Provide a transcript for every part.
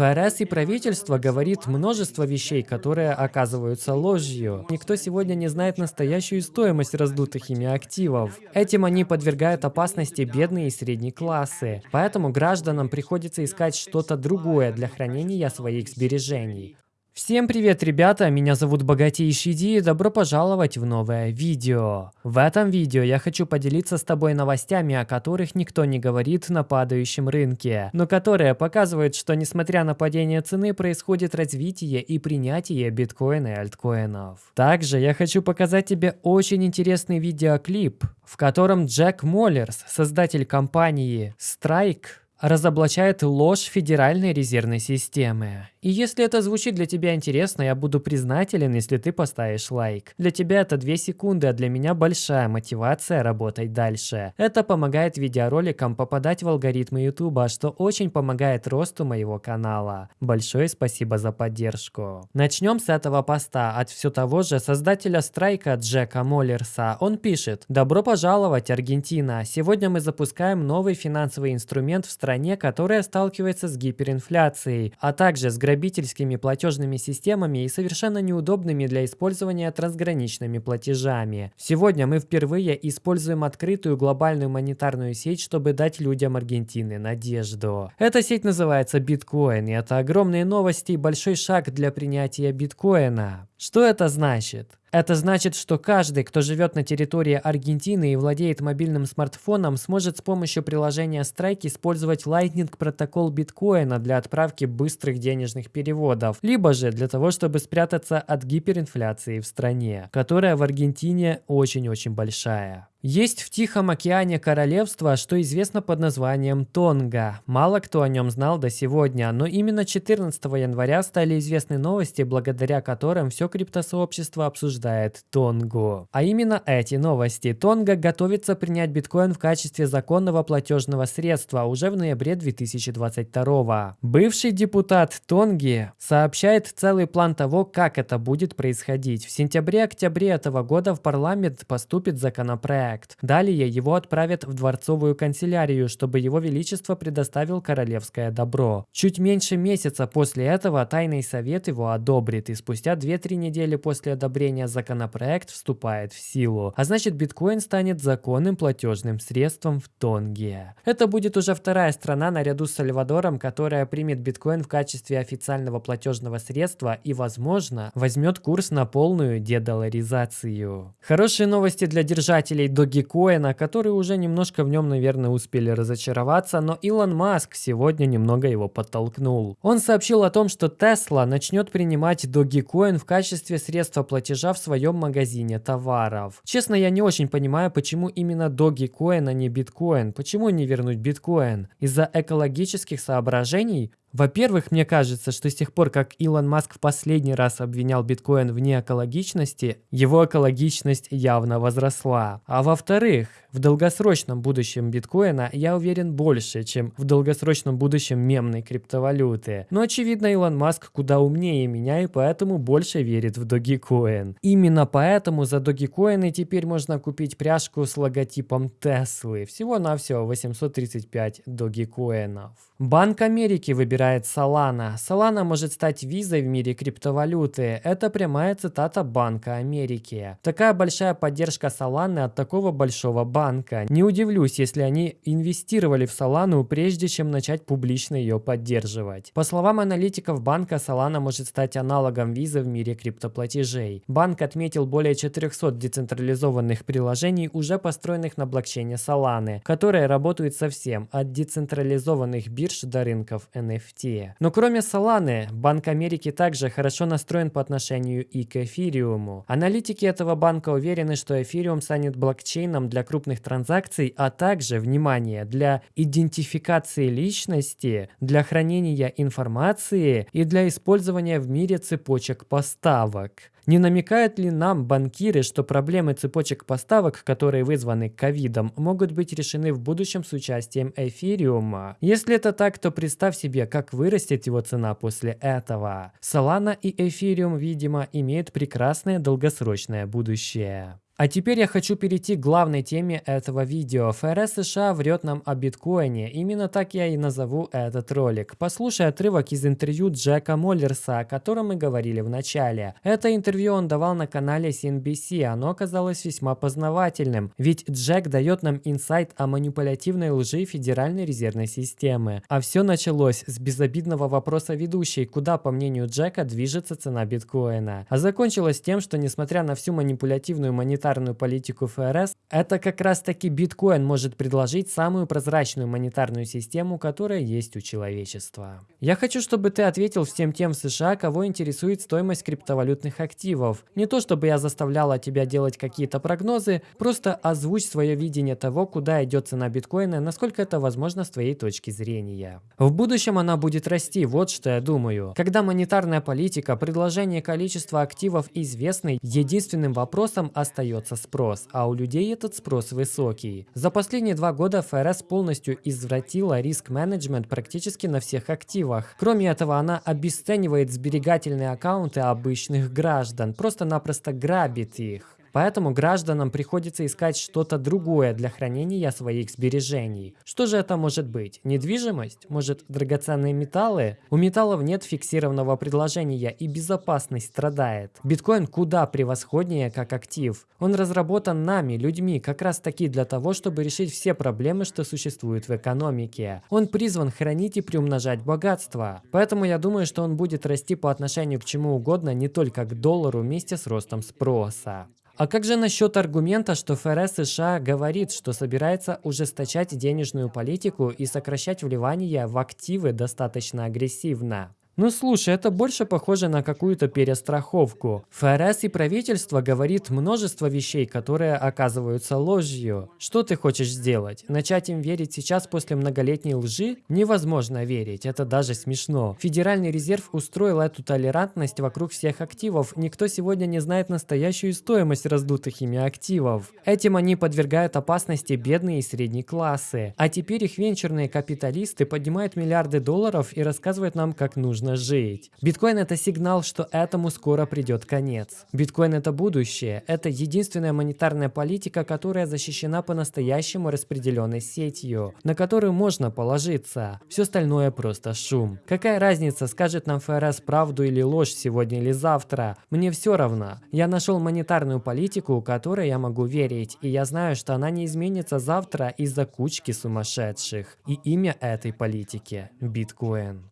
ФРС и правительство говорит множество вещей, которые оказываются ложью. Никто сегодня не знает настоящую стоимость раздутых ими активов. Этим они подвергают опасности бедные и средние классы. Поэтому гражданам приходится искать что-то другое для хранения своих сбережений. Всем привет, ребята! Меня зовут Богатейший Ди и добро пожаловать в новое видео. В этом видео я хочу поделиться с тобой новостями, о которых никто не говорит на падающем рынке, но которые показывают, что несмотря на падение цены, происходит развитие и принятие биткоина и альткоинов. Также я хочу показать тебе очень интересный видеоклип, в котором Джек Моллерс, создатель компании Strike, разоблачает ложь Федеральной резервной системы. И если это звучит для тебя интересно, я буду признателен, если ты поставишь лайк. Для тебя это 2 секунды, а для меня большая мотивация работать дальше. Это помогает видеороликам попадать в алгоритмы YouTube, что очень помогает росту моего канала. Большое спасибо за поддержку. Начнем с этого поста от все того же создателя страйка Джека Моллерса. Он пишет «Добро пожаловать, Аргентина! Сегодня мы запускаем новый финансовый инструмент в стране, которая сталкивается с гиперинфляцией, а также с грабительскими платежными системами и совершенно неудобными для использования трансграничными платежами. Сегодня мы впервые используем открытую глобальную монетарную сеть, чтобы дать людям Аргентины надежду. Эта сеть называется биткоин, и это огромные новости и большой шаг для принятия биткоина. Что это значит? Это значит, что каждый, кто живет на территории Аргентины и владеет мобильным смартфоном, сможет с помощью приложения Strike использовать Lightning протокол биткоина для отправки быстрых денежных переводов, либо же для того, чтобы спрятаться от гиперинфляции в стране, которая в Аргентине очень-очень большая. Есть в Тихом океане королевство, что известно под названием Тонга. Мало кто о нем знал до сегодня, но именно 14 января стали известны новости, благодаря которым все криптосообщество обсуждает Тонгу. А именно эти новости. Тонга готовится принять биткоин в качестве законного платежного средства уже в ноябре 2022. Бывший депутат Тонги сообщает целый план того, как это будет происходить. В сентябре-октябре этого года в парламент поступит законопроект проект. Далее его отправят в дворцовую канцелярию, чтобы его величество предоставил королевское добро. Чуть меньше месяца после этого тайный совет его одобрит, и спустя 2-3 недели после одобрения законопроект вступает в силу. А значит биткоин станет законным платежным средством в Тонге. Это будет уже вторая страна наряду с Сальвадором, которая примет биткоин в качестве официального платежного средства и, возможно, возьмет курс на полную дедоларизацию. Хорошие новости для держателей Dogecoin, которые уже немножко в нем, наверное, успели разочароваться, но Илон Маск сегодня немного его подтолкнул. Он сообщил о том, что Tesla начнет принимать Dogecoin в качестве средства платежа в своем магазине товаров. Честно, я не очень понимаю, почему именно Dogecoin, а не биткоин. Почему не вернуть биткоин? Из-за экологических соображений? Во-первых, мне кажется, что с тех пор, как Илон Маск в последний раз обвинял биткоин в неэкологичности, его экологичность явно возросла. А во-вторых, в долгосрочном будущем биткоина я уверен больше, чем в долгосрочном будущем мемной криптовалюты. Но очевидно, Илон Маск куда умнее меня и поэтому больше верит в Dogecoin. Именно поэтому за Dogecoin теперь можно купить пряжку с логотипом Теслы. Всего-навсего 835 Dogecoin'ов. Банк Америки выбирает Solana. Solana может стать визой в мире криптовалюты. Это прямая цитата Банка Америки. Такая большая поддержка Solana от такого большого банка. Не удивлюсь, если они инвестировали в Solana прежде чем начать публично ее поддерживать. По словам аналитиков банка, Solana может стать аналогом визы в мире криптоплатежей. Банк отметил более 400 децентрализованных приложений, уже построенных на блокчейне Solana, которые работают совсем от децентрализованных бирж до рынков NFT. Но кроме Solana, Банк Америки также хорошо настроен по отношению и к эфириуму. Аналитики этого банка уверены, что эфириум станет блокчейном для крупных транзакций, а также, внимание, для идентификации личности, для хранения информации и для использования в мире цепочек поставок. Не намекают ли нам банкиры, что проблемы цепочек поставок, которые вызваны ковидом, могут быть решены в будущем с участием эфириума? Если это так, то представь себе, как вырастет его цена после этого. Solana и эфириум, видимо, имеют прекрасное долгосрочное будущее. А теперь я хочу перейти к главной теме этого видео. ФРС США врет нам о биткоине. Именно так я и назову этот ролик. Послушай отрывок из интервью Джека Моллерса, о котором мы говорили в начале. Это интервью он давал на канале CNBC. Оно оказалось весьма познавательным. Ведь Джек дает нам инсайт о манипулятивной лжи Федеральной резервной системы. А все началось с безобидного вопроса ведущей, куда, по мнению Джека, движется цена биткоина. А закончилось тем, что несмотря на всю манипулятивную монетарную монетарную политику ФРС, это как раз таки биткоин может предложить самую прозрачную монетарную систему, которая есть у человечества. Я хочу, чтобы ты ответил всем тем в США, кого интересует стоимость криптовалютных активов. Не то, чтобы я заставляла тебя делать какие-то прогнозы, просто озвучь свое видение того, куда идет цена биткоина, насколько это возможно с твоей точки зрения. В будущем она будет расти, вот что я думаю. Когда монетарная политика, предложение количества активов известны, единственным вопросом остается остается спрос, а у людей этот спрос высокий. За последние два года ФРС полностью извратила риск-менеджмент практически на всех активах. Кроме этого, она обесценивает сберегательные аккаунты обычных граждан, просто-напросто грабит их. Поэтому гражданам приходится искать что-то другое для хранения своих сбережений. Что же это может быть? Недвижимость? Может драгоценные металлы? У металлов нет фиксированного предложения и безопасность страдает. Биткоин куда превосходнее как актив. Он разработан нами, людьми, как раз таки для того, чтобы решить все проблемы, что существуют в экономике. Он призван хранить и приумножать богатство. Поэтому я думаю, что он будет расти по отношению к чему угодно, не только к доллару вместе с ростом спроса. А как же насчет аргумента, что ФРС США говорит, что собирается ужесточать денежную политику и сокращать вливания в активы достаточно агрессивно? Ну слушай, это больше похоже на какую-то перестраховку. ФРС и правительство говорит множество вещей, которые оказываются ложью. Что ты хочешь сделать? Начать им верить сейчас после многолетней лжи? Невозможно верить, это даже смешно. Федеральный резерв устроил эту толерантность вокруг всех активов. Никто сегодня не знает настоящую стоимость раздутых ими активов. Этим они подвергают опасности бедные и средние классы. А теперь их венчурные капиталисты поднимают миллиарды долларов и рассказывают нам, как нужно нужно жить. Биткоин это сигнал, что этому скоро придет конец. Биткоин это будущее. Это единственная монетарная политика, которая защищена по-настоящему распределенной сетью, на которую можно положиться. Все остальное просто шум. Какая разница, скажет нам ФРС правду или ложь сегодня или завтра? Мне все равно. Я нашел монетарную политику, которой я могу верить, и я знаю, что она не изменится завтра из-за кучки сумасшедших. И имя этой политики – биткоин.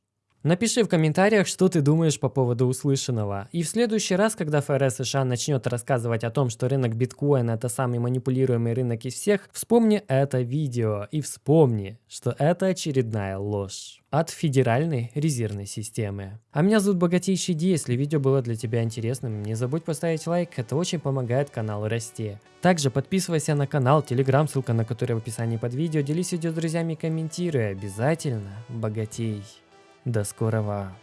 Напиши в комментариях, что ты думаешь по поводу услышанного. И в следующий раз, когда ФРС США начнет рассказывать о том, что рынок биткоина это самый манипулируемый рынок из всех, вспомни это видео и вспомни, что это очередная ложь от Федеральной резервной системы. А меня зовут Богатейший Ди, если видео было для тебя интересным, не забудь поставить лайк, это очень помогает каналу расти. Также подписывайся на канал, телеграм, ссылка на который в описании под видео, делись видео с друзьями и комментируй, обязательно богатей. До скорого!